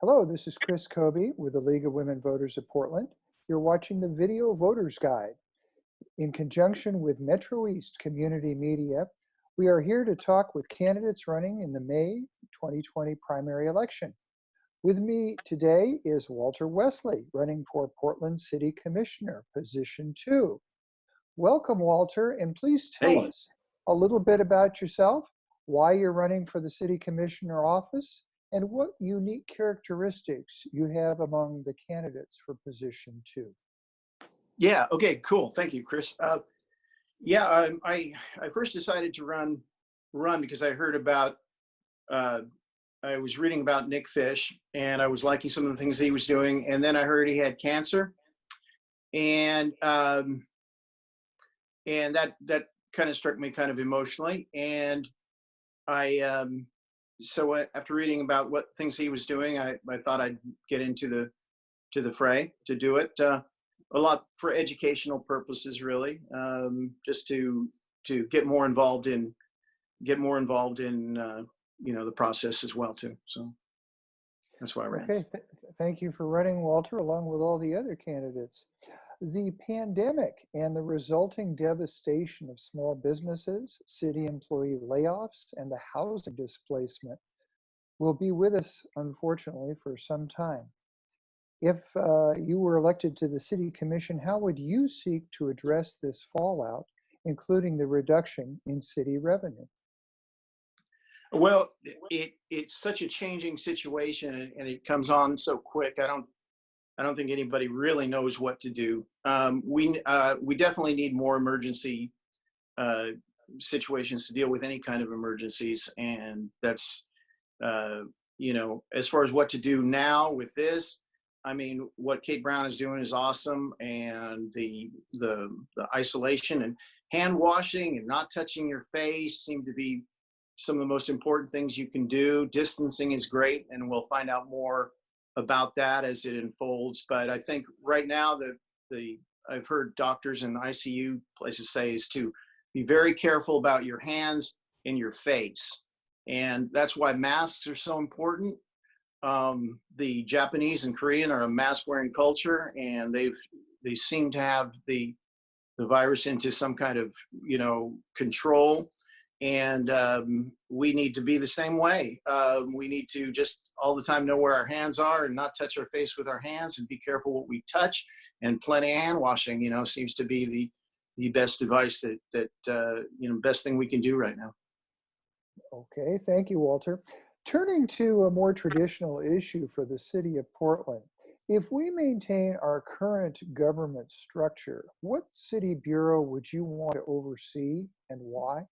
Hello, this is Chris Kobe with the League of Women Voters of Portland. You're watching the Video Voters Guide. In conjunction with Metro East Community Media, we are here to talk with candidates running in the May 2020 primary election. With me today is Walter Wesley, running for Portland City Commissioner, position two. Welcome, Walter, and please tell Hey. us a little bit about yourself, why you're running for the City Commissioner office, and what unique characteristics you have among the candidates for position two. Yeah. Okay. Cool. Thank you, Chris. Uh, yeah. I, I I first decided to run run because I heard about. Uh, I was reading about Nick Fish and I was liking some of the things he was doing, and then I heard he had cancer, and um, and that that kind of struck me kind of emotionally, and I um, so uh, after reading about what things he was doing, I I thought I'd get into the to the fray to do it. Uh, a lot for educational purposes really um, just to to get more involved in get more involved in uh, you know the process as well too so that's why i ran Okay, th- thank you for running, Walter, along with all the other candidates. The pandemic and the resulting devastation of small businesses, city employee layoffs, and the housing displacement will be with us, unfortunately, for some time. If uh, you were elected to the city commission, how would you seek to address this fallout, including the reduction in city revenue? well it it's such a changing situation and, and it comes on so quick i don't i don't think anybody really knows what to do. Um, we uh, we definitely need more emergency uh, situations to deal with any kind of emergencies and that's uh, you know as far as what to do now with this i mean what kate brown is doing is awesome and the the, the isolation and hand washing and not touching your face seem to be some of the most important things you can do. Distancing is great and we'll find out more about that as it unfolds but i think right now the the i've heard doctors and icu places say is to be very careful about your hands and your face. And that's why masks are so important. Um, the japanese and korean are a mask wearing culture and they've they seem to have the the virus into some kind of you know control and um, we need to be the same way um, we need to just all the time know where our hands are and not touch our face with our hands and be careful what we touch and plenty of hand washing you know seems to be the the best advice that that uh, you know best thing we can do right now Okay, thank you, Walter. Turning to a more traditional issue for the city of Portland, if we maintain our current government structure, what city bureau would you want to oversee and why?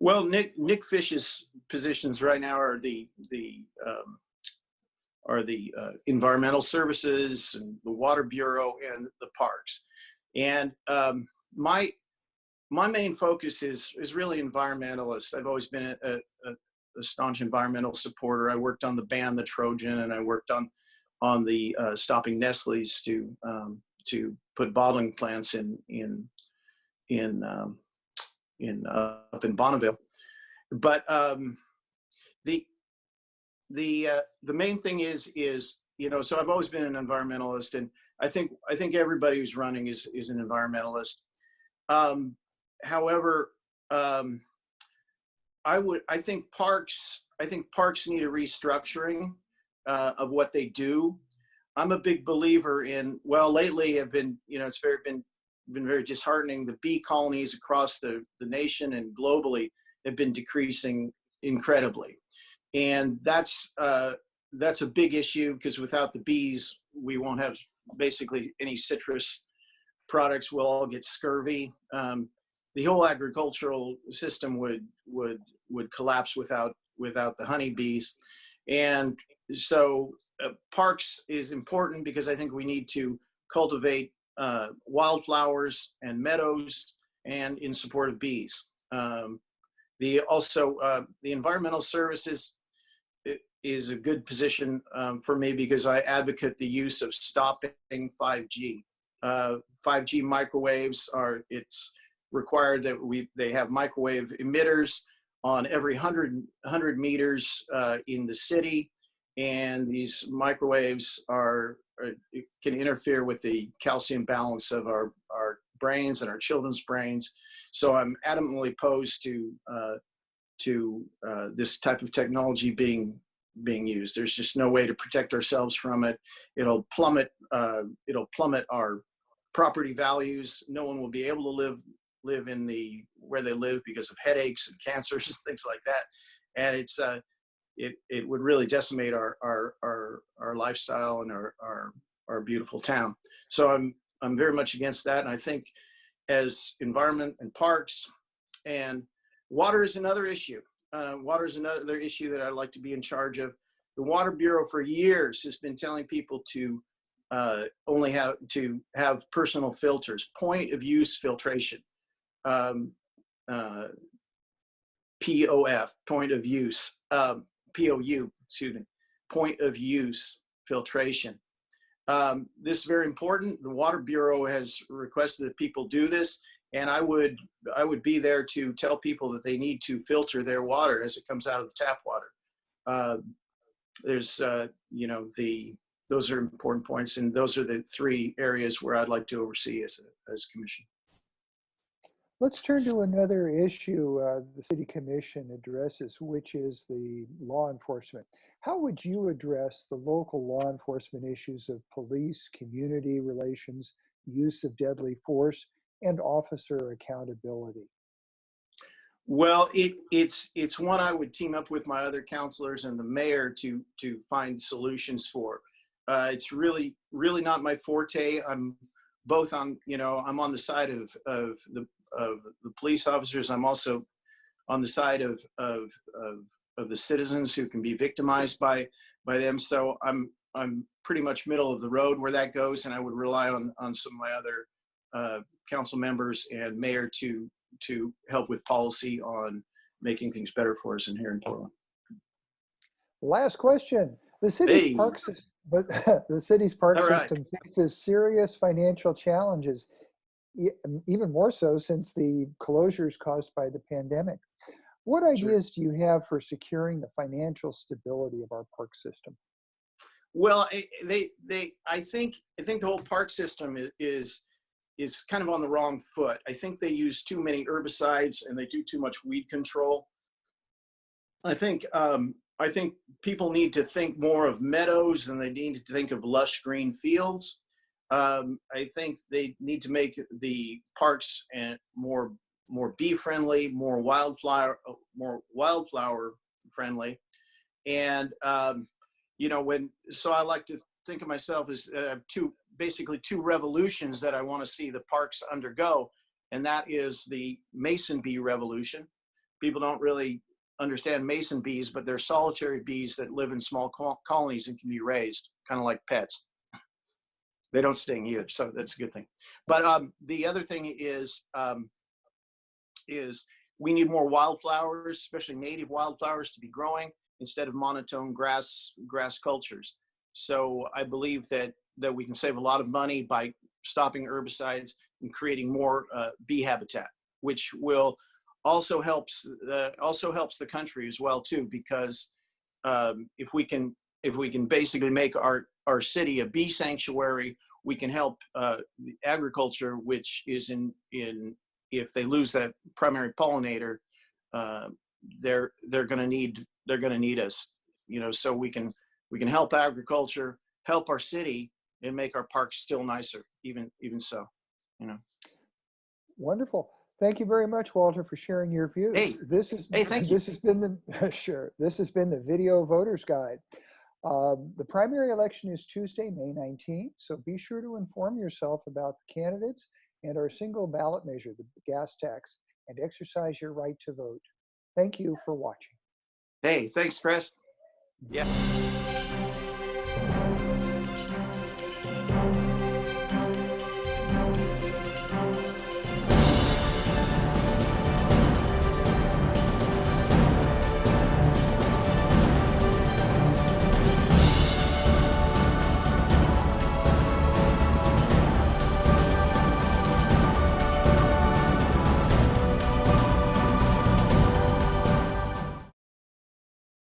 Well, Nick Nick Fish's positions right now are the the um, are the uh, environmental services and the water bureau and the parks, and um, my my main focus is is really environmentalist. I've always been a, a, a staunch environmental supporter. I worked on the ban the Trojan, and I worked on on the uh, stopping Nestle's to um, to put bottling plants in in in um, in uh, up in Bonneville. But um, the the uh, the main thing is is you know so I've always been an environmentalist, and I think I think everybody who's running is is an environmentalist. Um, however, um, I would I think parks I think parks need a restructuring uh, of what they do. I'm a big believer in well lately have been you know it's very been been very disheartening. The bee colonies across the, the nation and globally have been decreasing incredibly. And that's, uh, that's a big issue because without the bees, we won't have basically any citrus products. We'll all get scurvy. Um, the whole agricultural system would, would, would collapse without, without the honeybees. And so uh, parks is important because I think we need to cultivate uh, wildflowers and meadows and in support of bees. Um, the also uh, the environmental services is a good position um, for me because I advocate the use of stopping 5G. Uh, 5G microwaves are it's required that we they have microwave emitters on every 100 100 meters uh, in the city and these microwaves are, are can interfere with the calcium balance of our our brains and our children's brains. So I'm adamantly opposed to uh, to uh, this type of technology being being used. There's just no way to protect ourselves from it. It'll plummet uh, it'll plummet our property values. No one will be able to live live in the where they live because of headaches and cancers and things like that. And it's uh, it it would really decimate our our our, our lifestyle and our, our our beautiful town. So I'm I'm very much against that. And I think as environment and parks and water is another issue. Uh, water is another issue that I'd like to be in charge of. The Water Bureau for years has been telling people to uh, only have to have personal filters, point of use filtration, um, uh, POF, point of use, um, POU, excuse me, point of use filtration. Um, this is very important. The Water Bureau has requested that people do this, and I would I would be there to tell people that they need to filter their water as it comes out of the tap water. Uh, there's uh, you know the those are important points, and those are the three areas where I'd like to oversee as a as commission. Let's turn to another issue uh, the City Commission addresses, which is the law enforcement. How would you address the local law enforcement issues of police, community relations, use of deadly force, and officer accountability? Well, it, it's it's one I would team up with my other counselors and the mayor to to find solutions for. Uh, it's really really not my forte. I'm both on you know I'm on the side of of the of the police officers. I'm also on the side of, of, of, of the citizens who can be victimized by, by them. So I'm, I'm pretty much middle of the road where that goes. And I would rely on, on some of my other uh, council members and mayor to, to help with policy on making things better for us in here in Portland. Last question. The city's Hey. park system, but the city's park right. system faces serious financial challenges, Um, even more so since the closures caused by the pandemic. What Sure. ideas do you have for securing the financial stability of our park system? Well, eh, eh, they, they, I think, I think the whole park system is, is kind of on the wrong foot. I think they use too many herbicides and they do too much weed control. I think, um, I think people need to think more of meadows than they need to think of lush green fields. Um, I think they need to make the parks and more, more bee friendly, more wildflower, more wildflower friendly. And, um, you know, when, so I like to think of myself as uh, two, basically two revolutions that I want to see the parks undergo. And that is the mason bee revolution. People don't really understand mason bees, but they're solitary bees that live in small col- colonies and can be raised, kind of like pets. They don't sting either, so that's a good thing. But um, the other thing is, um, is we need more wildflowers, especially native wildflowers, to be growing instead of monotone grass grass cultures. So I believe that that we can save a lot of money by stopping herbicides and creating more uh, bee habitat, which will also helps uh, also helps the country as well too because um, if we can if we can basically make our our city a bee sanctuary we can help uh, the agriculture which is in in if they lose that primary pollinator uh, they're they're going to need they're going to need us you know so we can we can help agriculture help our city and make our parks still nicer even even so you know Wonderful. Thank you very much, Walter, for sharing your views. Hey. This is Hey, thank you. this has been the sure. This has been the video voters guide. Um, the primary election is Tuesday, May 19th, so be sure to inform yourself about the candidates and our single ballot measure, the gas tax, and exercise your right to vote. Thank you for watching. hey thanks chris yeah